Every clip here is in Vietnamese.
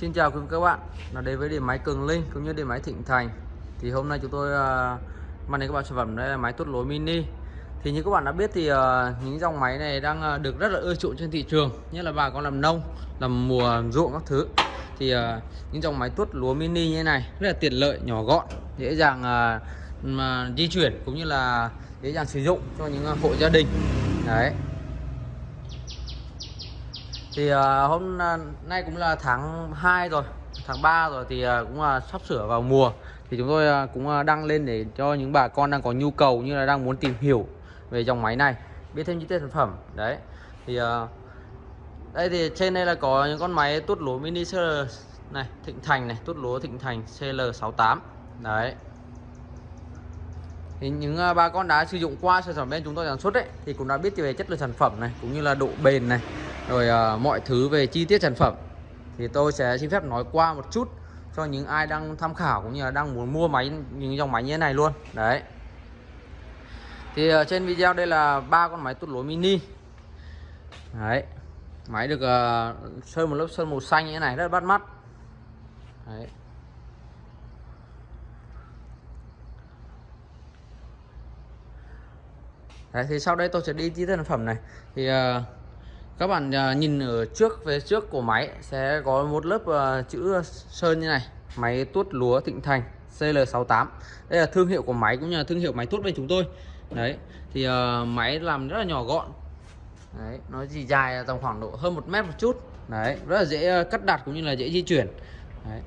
Xin chào quý các bạn. Là đến với điện máy Cường Linh cũng như điện máy Thịnh Thành. Thì hôm nay chúng tôi uh, mang đến các bạn sản phẩm đây là máy tuốt lúa mini. Thì như các bạn đã biết thì uh, những dòng máy này đang uh, được rất là ưa chuộng trên thị trường nhất là bà con làm nông làm mùa ruộng các thứ. Thì uh, những dòng máy tuốt lúa mini như thế này rất là tiện lợi nhỏ gọn dễ dàng uh, mà di chuyển cũng như là dễ dàng sử dụng cho những uh, hộ gia đình. Đấy thì uh, hôm nay cũng là tháng 2 rồi tháng 3 rồi thì uh, cũng uh, sắp sửa vào mùa. Thì chúng tôi uh, cũng uh, đăng lên để cho những bà con đang có nhu cầu như là đang muốn tìm hiểu về dòng máy này biết thêm chi tiết sản phẩm. Đấy. Thì uh, đây thì trên đây là có những con máy tuốt lúa mini CL này Thịnh Thành này tuốt lúa Thịnh Thành CL68 đấy. Thì những uh, bà con đã sử dụng qua sản phẩm bên chúng tôi sản xuất đấy thì cũng đã biết về chất lượng sản phẩm này cũng như là độ bền này rồi uh, mọi thứ về chi tiết sản phẩm thì tôi sẽ xin phép nói qua một chút cho những ai đang tham khảo cũng như là đang muốn mua máy những dòng máy như thế này luôn. Đấy. Thì ở trên video đây là ba con máy tuốt lúa mini. Đấy. Máy được uh, sơn một lớp sơn màu xanh như thế này rất là bắt mắt. Đấy. Đấy, thì sau đây tôi sẽ đi chi tiết sản phẩm này. Thì uh, các bạn à, nhìn ở trước về trước của máy sẽ có một lớp à, chữ sơn như này. Máy tuốt lúa Thịnh Thành CL68 đây là thương hiệu của máy cũng như là thương hiệu máy tuốt bên chúng tôi. Đấy thì uh, máy làm rất là nhỏ gọn. Đấy nó chỉ dài tầm khoảng độ hơn một mét một chút. Đấy rất là dễ cắt đặt cũng như là dễ di chuyển. Đấy.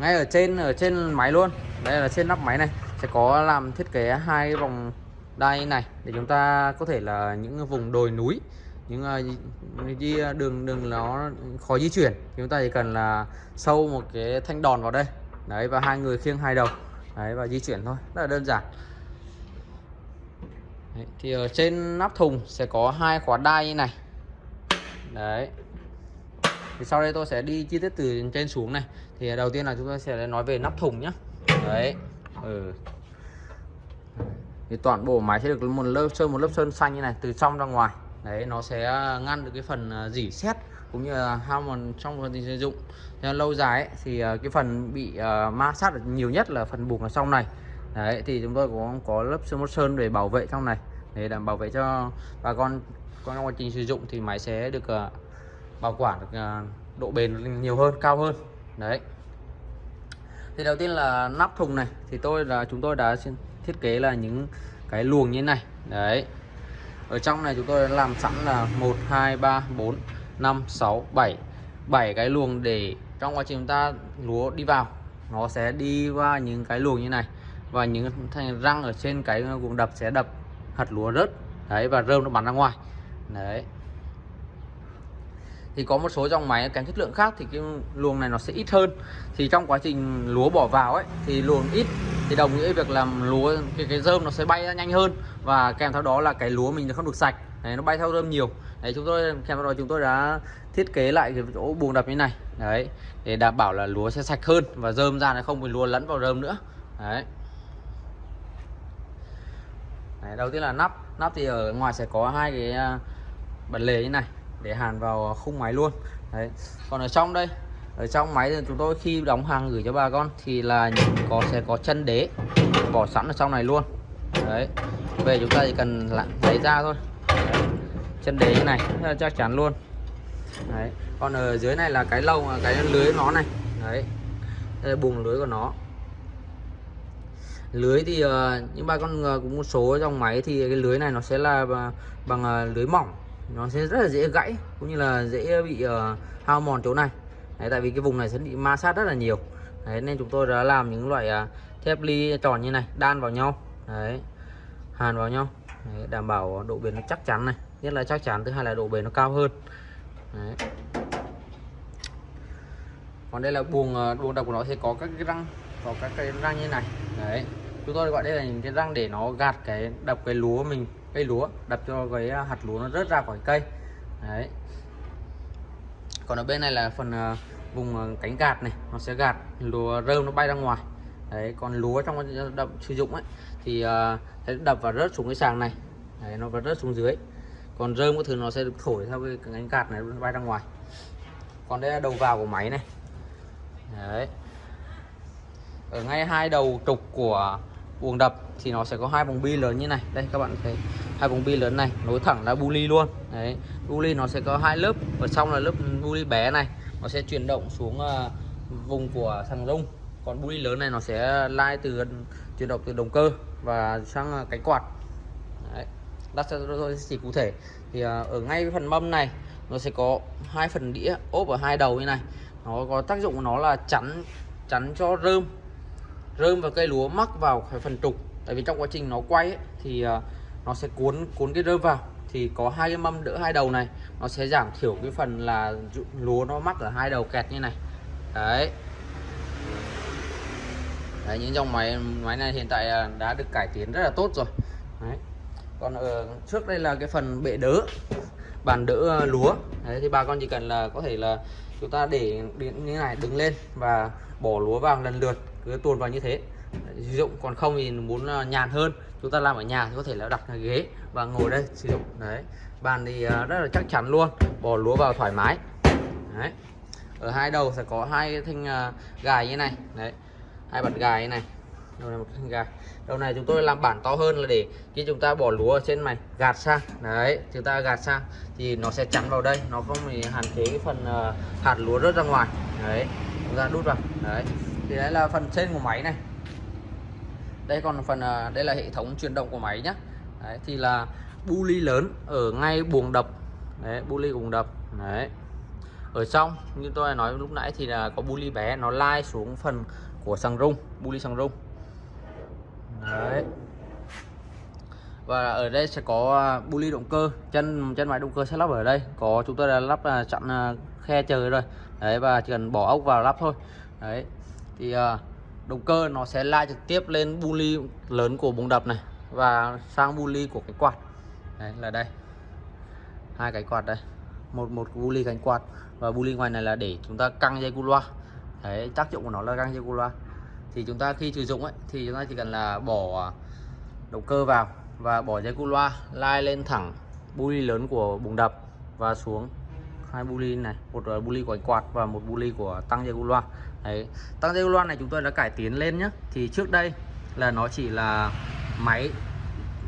ngay ở trên ở trên máy luôn. Đây là trên nắp máy này. Sẽ có làm thiết kế hai vòng đai này để chúng ta có thể là những vùng đồi núi những à, đi à, đường đường nó khó di chuyển. Chúng ta chỉ cần là sâu một cái thanh đòn vào đây. Đấy và hai người khiêng hai đầu. Đấy và di chuyển thôi. Rất là đơn giản. Đấy, thì ở trên nắp thùng sẽ có hai khóa đai như này. Đấy. Thì sau đây tôi sẽ đi chi tiết từ trên xuống này. Thì đầu tiên là chúng ta sẽ nói về nắp thùng nhé đấy. Ừ. Thì toàn bộ máy sẽ được một lớp sơn một lớp sơn xanh như này từ trong ra ngoài đấy nó sẽ ngăn được cái phần à, dỉ xét cũng như là hao mòn trong quá trình sử dụng. Nên lâu dài ấy, thì à, cái phần bị uh, ma sát được nhiều nhất là phần bùn ở trong này. Đấy thì chúng tôi cũng có lớp sơn mốt sơn để bảo vệ trong này để đảm bảo vệ cho bà con. Trong quá trình sử dụng thì máy sẽ được uh, bảo quản được uh, độ bền nhiều hơn cao hơn. Đấy. Thì đầu tiên là nắp thùng này. Thì tôi là chúng tôi đã thiết kế là những cái luồng như thế này. Đấy ở trong này chúng tôi đã làm sẵn là 1 2 3 4 5 6 7 7 cái luồng để trong quá trình chúng ta lúa đi vào, nó sẽ đi qua những cái luồng như này. Và những thành răng ở trên cái vùng đập sẽ đập hạt lúa rớt. Đấy, và rơm nó bắn ra ngoài. Đấy. Thì có một số dòng máy kém chất lượng khác thì cái luồng này nó sẽ ít hơn. Thì trong quá trình lúa bỏ vào ấy, thì luồng ít thì đồng nghĩa việc làm lúa cái cái rơm nó sẽ bay ra nhanh hơn và kèm theo đó là cái lúa mình không được sạch. Đấy, nó bay theo rơm nhiều. Đấy chúng tôi kèm theo đó chúng tôi đã thiết kế lại cái chỗ buồng đập như này. Đấy để đảm bảo là lúa sẽ sạch hơn và rơm ra nó không bị lúa lẫn vào rơm nữa. Đấy. Đấy, đầu tiên là nắp. Nắp thì ở ngoài sẽ có hai cái à, bật lề như này để hàn vào khung máy luôn. Đấy. Còn ở trong đây ở trong máy thì chúng tôi khi đóng hàng gửi cho bà con thì là có sẽ có chân đế bỏ sẵn ở trong này luôn. Đấy về chúng ta chỉ cần lấy ra thôi. Đấy. chân đế như này chắc chắn luôn. Đấy còn ở dưới này là cái lồng cái lưới nó này. Đấy đây là bùng lưới của nó. Lưới thì ờ, uh, những bà con uh, cũng một số trong máy thì cái lưới này nó sẽ là bằng uh, lưới mỏng. Nó sẽ rất là dễ gãy cũng như là dễ bị hao mòn chỗ này đấy, tại vì cái vùng này sẽ bị ma sát rất là nhiều. Đấy, nên chúng tôi đã làm những loại à, thép ly tròn như này đan vào nhau. Đấy hàn vào nhau. Đấy, đảm bảo độ bền nó chắc chắn này. Nhất là chắc chắn thứ hai là độ bền nó cao hơn. Đấy. còn đây là buồng à, buồng đập của nó sẽ có các cái răng có các cái răng như này. Đấy chúng tôi gọi đây là những cái răng để nó gạt cái đập cái lúa mình cây lúa đập cho cái à, hạt lúa nó rớt ra khỏi cây. Đấy còn ở bên này là phần ờ, vùng ờ, cánh gạt này nó sẽ gạt lúa rơm nó bay ra ngoài. Đấy còn lúa trong đập sử dụng ấy thì uh, sẽ đập và rớt xuống cái sàng này. Đấy, nó vẫn rớt xuống dưới. Còn rơm cái thứ nó sẽ được thổi theo cái cánh gạt này bay ra ngoài. Còn đây là đầu vào của máy này. Đấy. Ở ngay hai đầu trục của buồng đập thì nó sẽ có hai vòng bi lớn như này. Đây các bạn thấy hai vòng bi lớn này nối thẳng là bu luôn. Đấy bu nó sẽ có hai lớp ở trong là lớp bu bé này nó sẽ chuyển động xuống uh, vùng của thằng rung còn bu lớn này nó sẽ lai từ chuyển động từ động cơ và sang uh, cánh quạt. Đấy lát sẽ tôi chỉ cụ thể. Thì uh, ở ngay phần mâm này nó sẽ có hai phần đĩa ốp ở hai đầu như này. Nó có tác dụng của nó là chắn chắn cho rơm. Rơm và cây lúa mắc vào cái phần trục. Tại vì trong quá trình nó quay ấy, thì uh, nó sẽ cuốn cuốn cái rơm vào. Thì có hai cái mâm đỡ hai đầu này. Nó sẽ giảm thiểu cái phần là lúa nó mắc ở hai đầu kẹt như này. Đấy. Đấy, những dòng máy máy này hiện tại à, đã được cải tiến rất là tốt rồi. Đấy. còn ở trước đây là cái phần bệ đỡ, bàn đỡ à, lúa. Đấy, thì bà con chỉ cần là có thể là chúng ta để điện như này, đứng lên và bỏ lúa vào lần lượt, cứ tuồn vào như thế sử dụng. Còn không thì muốn à, nhàn hơn. Chúng ta làm ở nhà thì có thể là đặt là ghế và ngồi đây sử dụng. Đấy. Bàn thì à, rất là chắc chắn luôn. Bỏ lúa vào thoải mái. Đấy. Ở hai đầu sẽ có hai thanh à, gài như này. Đấy. Hai bật gài như này. Đầu này một thanh gài. Đầu này chúng tôi làm bản to hơn là để khi chúng ta bỏ lúa trên này gạt sang. Đấy. Chúng ta gạt sang thì nó sẽ chắn vào đây. Nó không bị hạn chế cái phần hạt lúa rớt ra ngoài. Đấy. Chúng ta đút vào. Đấy. Thì đấy là phần trên của máy này đây còn phần à, đây là hệ thống chuyển động của máy nhé đấy, thì là bu ly lớn ở ngay buồng đập. Đấy bu ly buồng đập. Đấy. Ở trong như tôi nói lúc nãy thì là có bu ly bé nó lai xuống phần của xăng rung bu ly xăng rung. Đấy. Và ở đây sẽ có à, bu ly động cơ chân chân máy động cơ sẽ lắp ở đây. Có chúng tôi đã lắp à, chặn khe chờ rồi. Đấy và chỉ cần bỏ ốc vào lắp thôi. Đấy. Thì uh, động cơ nó sẽ lai trực tiếp lên bu ly lớn của bùng đập này và sang bu ly của cái quạt. Đấy, là đây. Hai cái quạt đây. Một một bu ly cánh quạt. Và bu ly ngoài này là để chúng ta căng dây cu loa. Đấy, tác dụng của nó là căng dây cu loa. Thì chúng ta khi sử dụng ấy, thì chúng ta chỉ cần là bỏ à, động cơ vào và bỏ dây cu loa lai lên thẳng bu ly lớn của bùng đập và xuống hai bu ly này, một à, bu ly của quạt và một bu ly của tăng dây cu loa đấy. Tăng dây loa này chúng tôi đã cải tiến lên nhé thì trước đây là nó chỉ là máy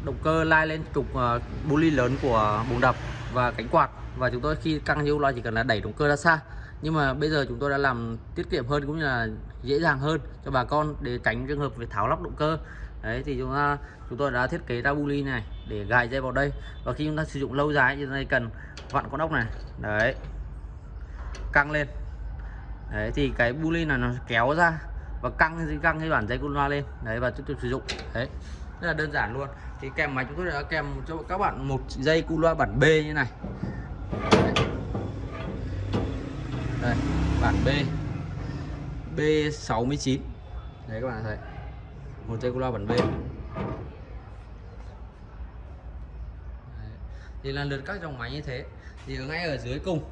động cơ lai lên trục uh, bu ly lớn của bùng đập và cánh quạt. Và chúng tôi khi căng dây loa chỉ cần là đẩy động cơ ra xa. Nhưng mà bây giờ chúng tôi đã làm tiết kiệm hơn cũng như là dễ dàng hơn cho bà con để tránh trường hợp về tháo lắp động cơ. Đấy thì chúng ta chúng tôi đã thiết kế ra bu ly này để gài dây vào đây. Và khi chúng ta sử dụng lâu dài thì ta cần vặn con ốc này. Đấy. Căng lên đấy, thì cái bu là nó kéo ra và căng căng cái bản dây cu loa lên. Đấy, và tiếp tục sử dụng. Đấy, rất là đơn giản luôn. Thì kèm máy chúng tôi đã kèm cho các bạn một dây cu loa bản B như này. Đấy. đây bản B. B69 đấy, các bạn thấy. Một dây cu loa bản B. Thì lần lượt các dòng máy như thế. Thì ở ngay ở dưới cùng.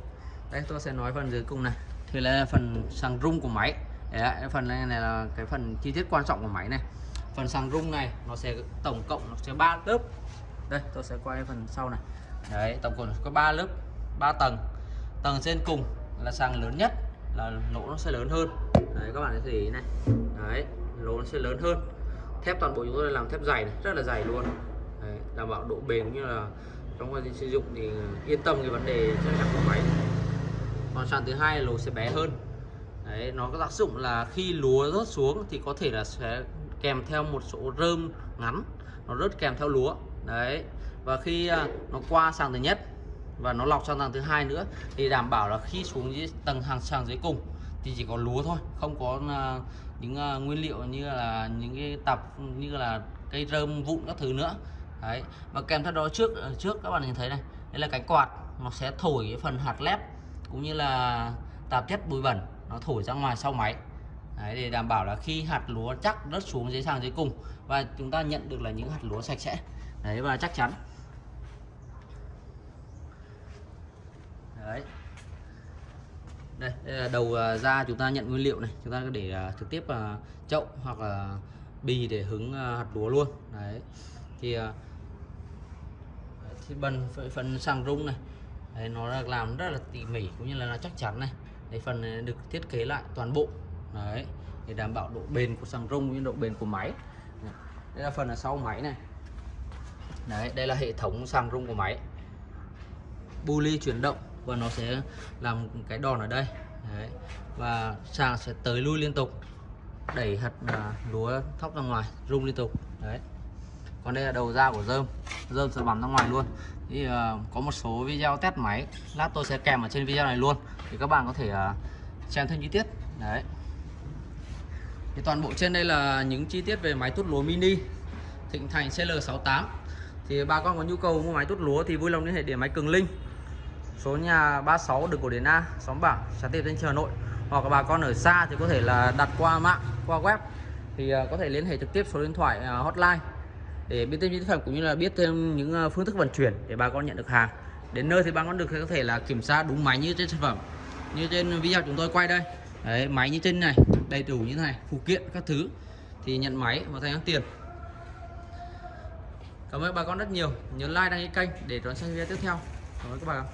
Đây tôi sẽ nói phần dưới cùng này thì là phần sàng rung của máy. Đấy, phần này, này là cái phần chi tiết quan trọng của máy này. Phần sàng rung này nó sẽ tổng cộng nó sẽ ba lớp. Đây tôi sẽ quay phần sau này. Đấy tổng cộng có 3 lớp 3 tầng. Tầng trên cùng là sàng lớn nhất là lỗ nó sẽ lớn hơn. Đấy các bạn thấy này. Đấy lỗ nó sẽ lớn hơn. Thép toàn bộ chúng tôi làm thép dày này, rất là dày luôn. Đấy, đảm bảo độ bền như là trong quá trình sử dụng thì yên tâm cái vấn đề chất lượng của máy còn sàn thứ hai là lúa sẽ bé hơn. Đấy, nó có tác dụng là khi lúa rớt xuống thì có thể là sẽ kèm theo một số rơm ngắn. Nó rớt kèm theo lúa. Đấy, và khi à, nó qua sàn thứ nhất và nó lọc sang tầng thứ hai nữa thì đảm bảo là khi xuống dưới tầng hàng sàn dưới cùng thì chỉ có lúa thôi, không có à, những à, nguyên liệu như là những cái tập như là cây rơm, vụn các thứ nữa. Đấy và kèm theo đó trước trước các bạn nhìn thấy này, đây là cánh quạt, nó sẽ thổi cái phần hạt lép cũng như là tạp chất bụi bẩn nó thổi ra ngoài sau máy. Đấy, để đảm bảo là khi hạt lúa chắc đất xuống dưới sàng dưới cùng và chúng ta nhận được là những hạt lúa sạch sẽ. Đấy và chắc chắn. Đấy. Đây, đây là đầu à, ra chúng ta nhận nguyên liệu này. Chúng ta để à, trực tiếp à, chậu hoặc là bì để hứng hạt lúa luôn. Đấy. Thì thì phần phần sàng rung này đấy, nó được làm rất là tỉ mỉ cũng như là nó chắc chắn này. Đấy, phần này được thiết kế lại toàn bộ. Đấy để đảm bảo độ bền của xăng rung với độ bền của máy. Đây là phần ở sau máy này. Đấy đây là hệ thống xăng rung của máy. Bu ly chuyển động và nó sẽ làm cái đòn ở đây. Đấy. và xăng sẽ tới lui liên tục. Đẩy hạt à, lúa thóc ra ngoài rung liên tục. Đấy còn đây là đầu ra của dơm. Dơm sẽ bắn ra ngoài luôn. Thì uh, có một số video test máy. Lát tôi sẽ kèm ở trên video này luôn. Thì các bạn có thể uh, xem thêm chi tiết. Đấy. Thì toàn bộ trên đây là những chi tiết về máy tút lúa mini. Thịnh Thành CL68 thì bà con có nhu cầu mua máy tút lúa thì vui lòng liên hệ điện máy Cường Linh. Số nhà 36 đường cổ điển A xóm bảng xã Tiệp Thanh Hà Nội. Hoặc là bà con ở xa thì có thể là đặt qua mạng qua web. Thì ờ, có thể liên hệ trực tiếp số điện thoại hotline để biết thêm những sản phẩm cũng như là biết thêm những ờ, phương thức vận chuyển để bà con nhận được hàng. Đến nơi thì bà con được có thể là kiểm tra đúng máy như trên sản phẩm như trên video chúng tôi quay đây. Đấy, máy như trên này đầy đủ như thế này phụ kiện các thứ. Thì nhận máy và thanh toán tiền. Cảm ơn bà con rất nhiều. Nhớ like đăng ký kênh để đón xem video tiếp theo. Cảm ơn các bạn